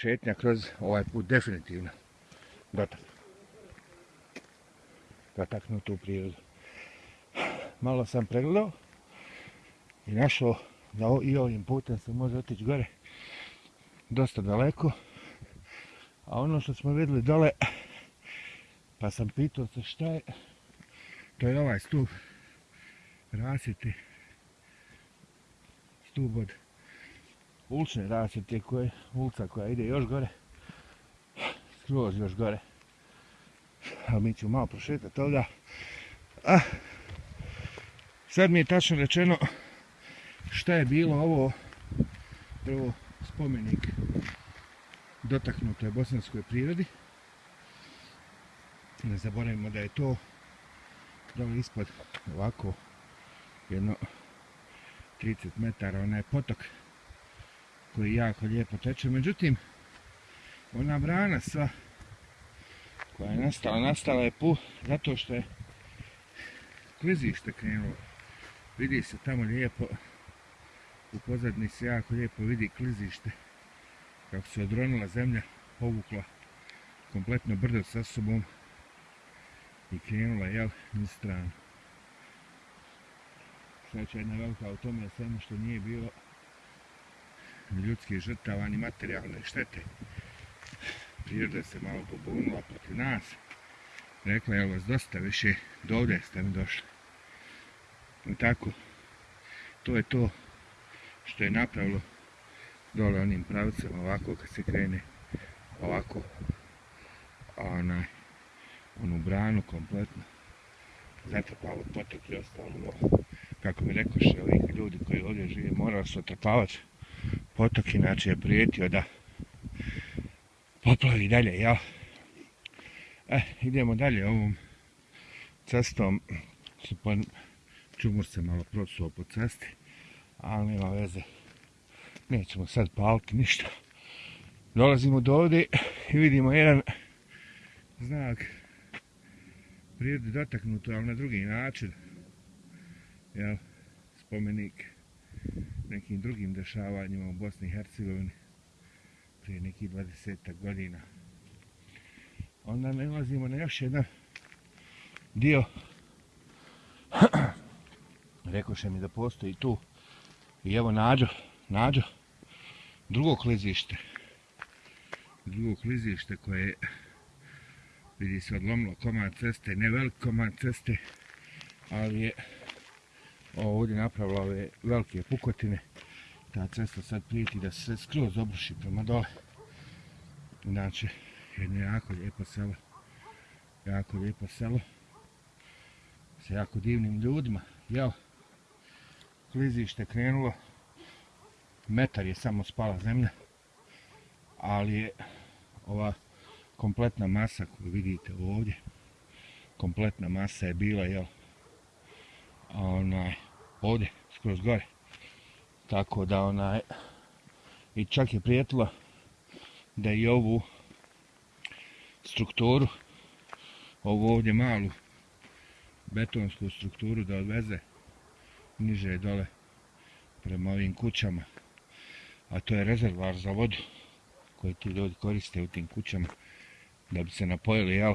šetnja kroz ovaj put definitivno dotak. Dotaknutu u prirodu. Malo sam pregledao i našao da i ovim putem se može otići gore dosta daleko. A ono što smo vidjeli dole, pa sam pitao se šta je, to je ovaj stup rasvjeti, stup od ulične rasvjete koje, ulica koja ide još gore, skroz još gore. A mi ćemo malo prošetati ovdje. A, sad mi je tačno rečeno šta je bilo ovo prvo spomenik dotaknutoj bosanskoj prirodi. Ne zaboravimo da je to dole ispod ovako jedno 30 metara onaj potok koji jako lijepo teče. Međutim, ona brana sva koja je nastala, nastala je pu zato što je klizište krenulo. Vidi se tamo lijepo u pozadni se jako lijepo vidi klizište kako se odronila zemlja povukla kompletno brdo sa sobom i krenula jel na stranu sveća jedna velika u tome svemu ono što nije bilo ljudskih žrtava ni materijalne štete. Priroda se malo pobunila protiv nas. Rekla je vas dosta više do ovdje ste mi došli. I tako to je to što je napravilo dole onim pravcem ovako kad se krene ovako onaj onu branu kompletno zatrpalo potok i ostalo kako mi rekoše ovih ljudi koji ovdje žive morali su otrpavati potok inače je prijetio da poplavi dalje jel e, idemo dalje ovom cestom čumur se malo prosuo po cesti ali nema veze. Nećemo sad paliti ništa. Dolazimo do ovdje i vidimo jedan znak prirode dotaknuto, ali na drugi način. Jel, spomenik nekim drugim dešavanjima u Bosni i Hercegovini prije nekih 20 godina. Onda nalazimo na još jedan dio. Rekoše mi da postoji tu I evo nađo, nađo, drugo klizište. Drugo klizište koje vidi se odlomilo komad ceste, ne velik komad ceste, ali je ovdje napravila ove velike pukotine. Ta cesta sad prijeti da se skroz obruši prema dole. Inače, jedno jako lijepo selo. Jako lijepo selo. Sa jako divnim ljudima. Jel? klizište krenulo, metar je samo spala zemlja, ali je ova kompletna masa koju vidite ovdje, kompletna masa je bila, jel, onaj, ovdje, skroz gore. Tako da onaj, i čak je prijetilo da i ovu strukturu, ovu ovdje malu betonsku strukturu da odveze niže dole prema ovim kućama. A to je rezervar za vodu koji ti ljudi koriste u tim kućama da bi se napojili jel?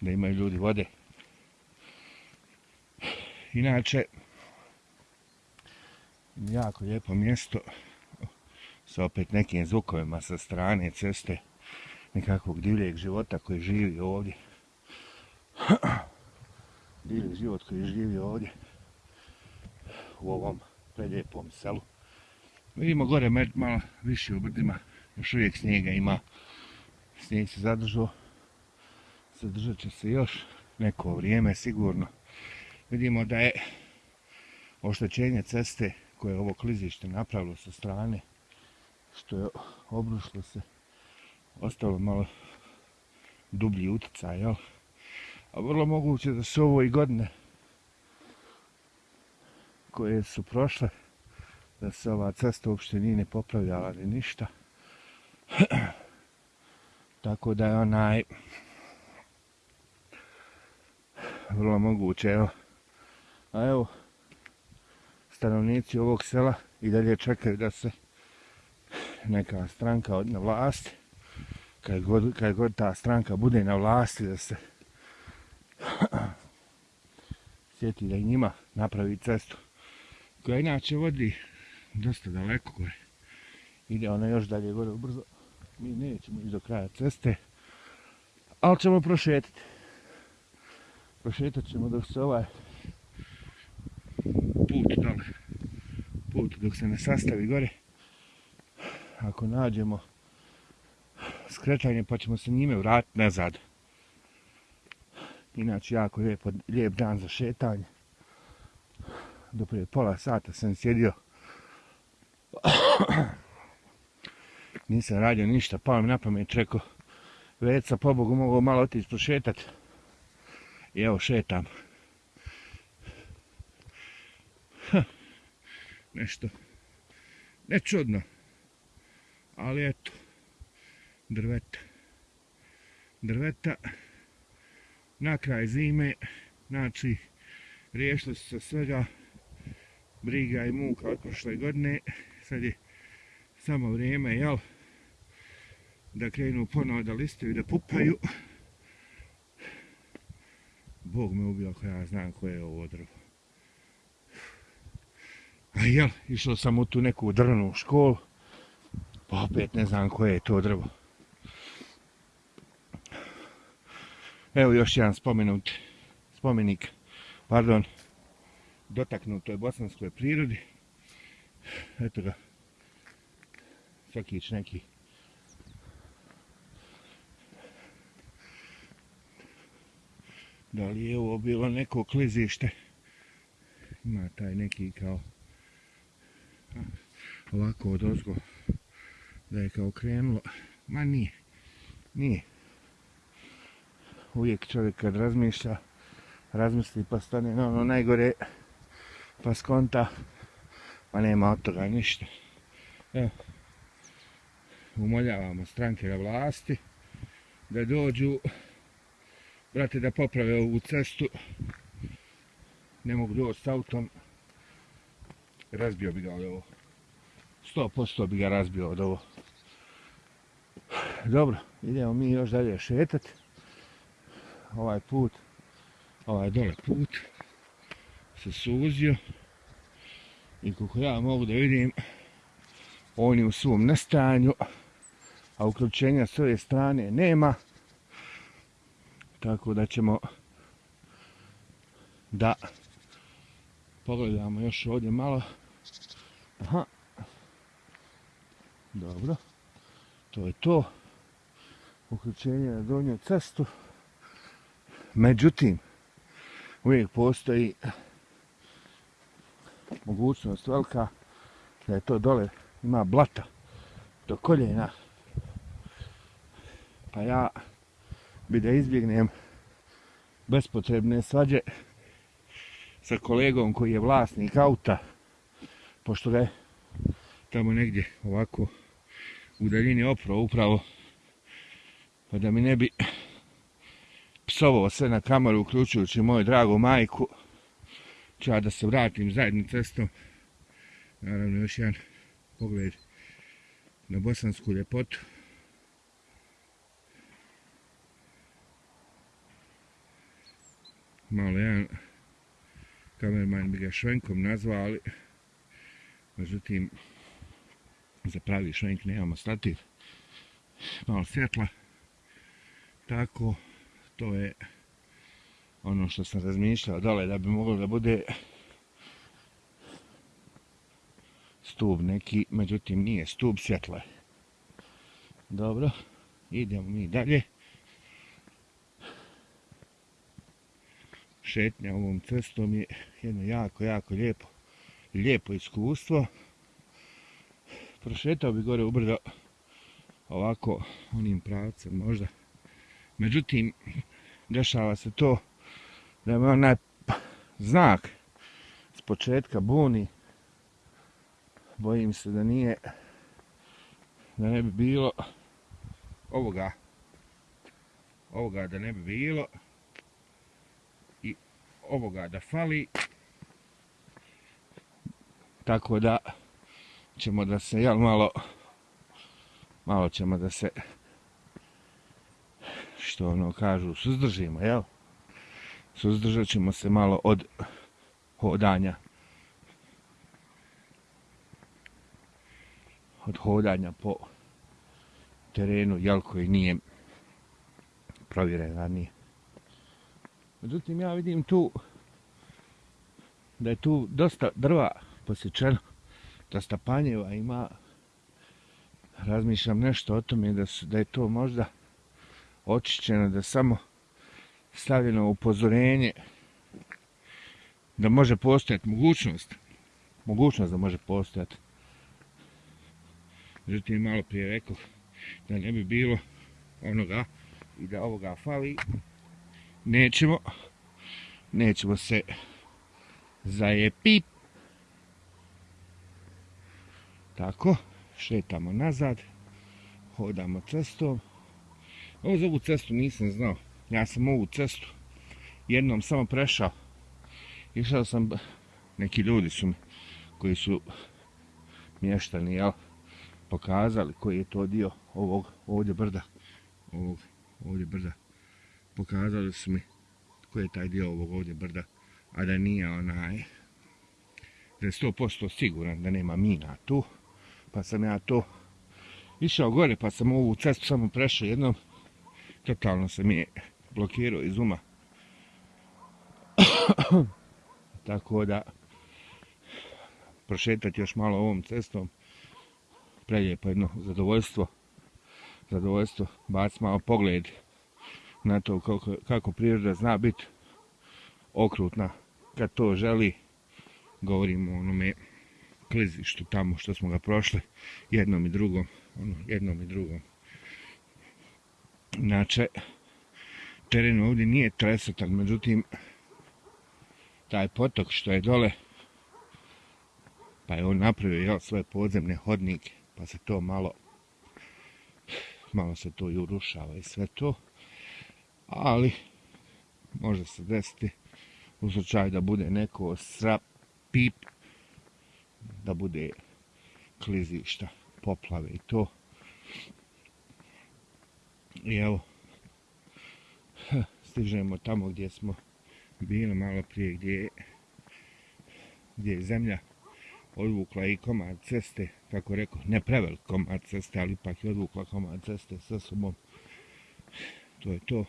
Da imaju ljudi vode inače jako lijepo mjesto sa opet nekim zvukovima sa strane ceste nekakvog divljeg života koji živi ovdje divljeg život koji živi ovdje u ovom prelijepom selu. Vidimo gore malo više u brdima, još uvijek snijega ima. Snijeg se zadržao, zadržat će se još neko vrijeme sigurno. Vidimo da je oštećenje ceste koje je ovo klizište napravilo sa strane, što je obrušilo se, ostalo malo dublji utjecaj, jel? A vrlo moguće da se ovo i godine koje su prošle da se ova cesta uopšte nije ne popravljala ni ništa tako da je onaj vrlo moguće evo a evo stanovnici ovog sela i dalje čekaju da se neka stranka od- na vlasti, kad god, kad god ta stranka bude na vlasti, da se sjeti da i njima napravi cestu, koja inače vodi dosta daleko gore. Ide ona još dalje gore ubrzo. Mi nećemo ići do kraja ceste, ali ćemo prošetiti. Prošetat ćemo dok se ovaj put dole, put dok se ne sastavi gore. Ako nađemo skretanje pa ćemo se njime vratiti nazad. Inače jako lijep, lijep dan za šetanje. Do prije pola sata sam sjedio. Nisam radio ništa, pao mi na pamet, rekao, Veca, pobogu, mogu malo otići prošetat. I evo, šetam. Ha, nešto, nečudno. ali eto, drveta. Drveta, na kraj zime, znači, riješili su se svega, briga i muka od prošle godine, sad je samo vrijeme, jel, da krenu ponovo da listaju i da pupaju. Bog me ubio ako ja znam koje je ovo drvo. A jel, išao sam u tu neku drvnu školu, pa opet ne znam koje je to drvo. Evo još jedan spomenut, spomenik, pardon, dotaknutoj bosanskoj prirodi. Eto ga, sekić neki da li je ovo bilo neko klizište ima taj neki kao ovako od ozgo da je kao krenulo. Ma nije nije. Uvijek čovjek kad razmišlja razmisli pa stane na ono najgore pa skonta. Pa nema od toga ništa. Evo umoljavamo stranke na vlasti da dođu brate da poprave ovu cestu. Ne mogu doći s autom. Razbio bi ga ovaj ovo. 100% bi ga razbio od ovo. Dobro idemo mi još dalje šetat. Ovaj put ovaj dole put se suzio. I kako ja mogu da vidim on je u svom nestanju a uključenja s ove strane nema. Tako da ćemo da pogledamo još ovdje malo. Aha dobro. To je to. Uključenje na donju cestu. Međutim uvijek postoji mogućnost velika da je to dole ima blata do koljena. Pa ja bi da izbjegnem bespotrebne svađe sa kolegom koji je vlasnik auta pošto da je tamo negdje ovako u daljini opro upravo pa da mi ne bi psovao sve na kameru uključujući moju dragu majku ću ja da se vratim zajednim cestom. Naravno još jedan pogled na bosansku ljepotu. Malo jedan kamerman bi ga švenkom nazvali ali međutim za pravi švenk nemamo stativ malo svjetla tako to je ono što sam razmišljao dole da bi moglo da bude stub neki, međutim nije stub svjetla. Dobro, idemo mi dalje. Šetnja ovom cestom je jedno jako, jako lijepo, lijepo iskustvo. Prošetao bi gore ubrdo ovako onim pravcem možda. Međutim, dešava se to da me onaj znak s početka buni bojim se da nije da ne bi bilo ovoga ovoga da ne bi bilo i ovoga da fali tako da ćemo da se jel malo malo ćemo da se što ono kažu suzdržimo, jel? Suzdržat ćemo se malo od hodanja od hodanja po terenu, jel koji nije provjeren ranije. Međutim, ja vidim tu da je tu dosta drva posjećeno, da Stapanjeva ima. Razmišljam nešto o tome da, su, da je to možda očišćeno, da samo stavljeno upozorenje da može postojati mogućnost, mogućnost da može postojati. Međutim, malo prije rekao da ne bi bilo onoga i da ovoga fali, nećemo, nećemo se zajepit. Tako, šetamo nazad, hodamo cestom. Ovo za ovu cestu nisam znao. Ja sam ovu cestu jednom samo prešao. Išao sam, neki ljudi su mi, koji su mještani, jel, pokazali koji je to dio ovog ovdje brda. Ovog ovdje brda. Pokazali su mi koji je taj dio ovog ovdje brda. A da nije onaj, da je 100% siguran da nema mina tu. Pa sam ja to išao gore, pa sam ovu cestu samo prešao jednom. Totalno se mi je blokirao iz uma. Tako da prošetati još malo ovom cestom prelijepo jedno zadovoljstvo zadovoljstvo bac malo pogled na to kako, kako priroda zna biti okrutna kad to želi govorimo o onome klizištu tamo što smo ga prošli jednom i drugom ono, jednom i drugom. Inače teren ovdje nije tresetan međutim taj potok što je dole pa je on napravio jel, svoje podzemne hodnike pa se to malo malo se to i urušava i sve to ali može se desiti u slučaju da bude neko srap pip da bude klizišta poplave i to i evo stižemo tamo gdje smo bili malo prije gdje gdje je zemlja odvukla i komad ceste, kako rekao, ne prevelik komad ceste, ali ipak je odvukla komad ceste sa sobom. To je to.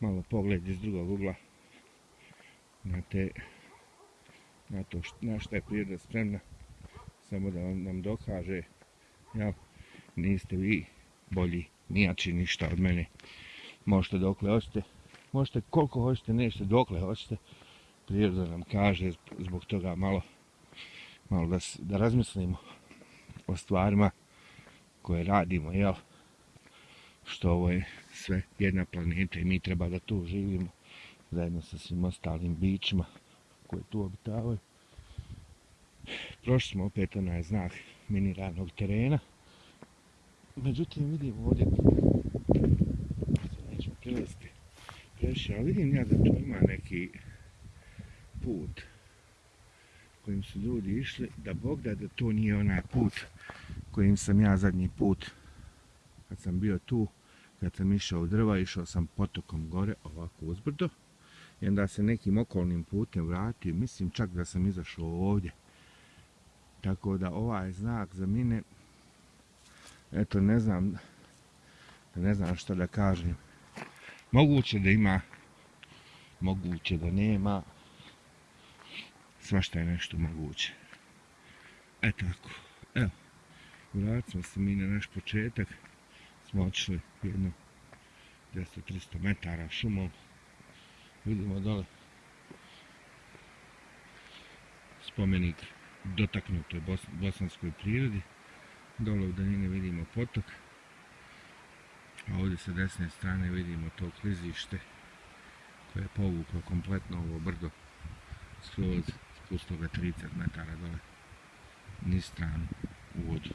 Malo pogled iz drugog ugla na te na to na što je priroda spremna samo da vam nam dokaže ja, niste vi bolji nijači ništa od mene možete dokle hoćete možete koliko hoćete nešto dokle hoćete priroda nam kaže zbog toga malo malo da, da razmislimo o stvarima koje radimo, jel? Što ovo je sve jedna planeta i mi treba da tu živimo zajedno sa svim ostalim bićima koje tu obitavaju. Prošli smo opet onaj znak miniranog terena. Međutim, vidim ovdje nećemo prilaziti previše, ali vidim ja da tu ima neki put kojim su ljudi išli, da Bog da da to nije onaj put kojim sam ja zadnji put kad sam bio tu, kad sam išao u drva, išao sam potokom gore, ovako uzbrdo, i onda se nekim okolnim putem vratio, mislim čak da sam izašao ovdje. Tako da ovaj znak za mine, eto ne znam, ne znam što da kažem. Moguće da ima, moguće da nema, svašta je nešto moguće. E tako, evo, vratimo se mi na naš početak, smo otišli jedno 200-300 metara šumom, vidimo dole spomenik dotaknutoj bos bosanskoj prirodi, dole u daljini vidimo potok, a ovdje sa desne strane vidimo to klizište koje je povuklo kompletno ovo brdo skroz spustilo ga 30 metara dole niz stranu u vodu.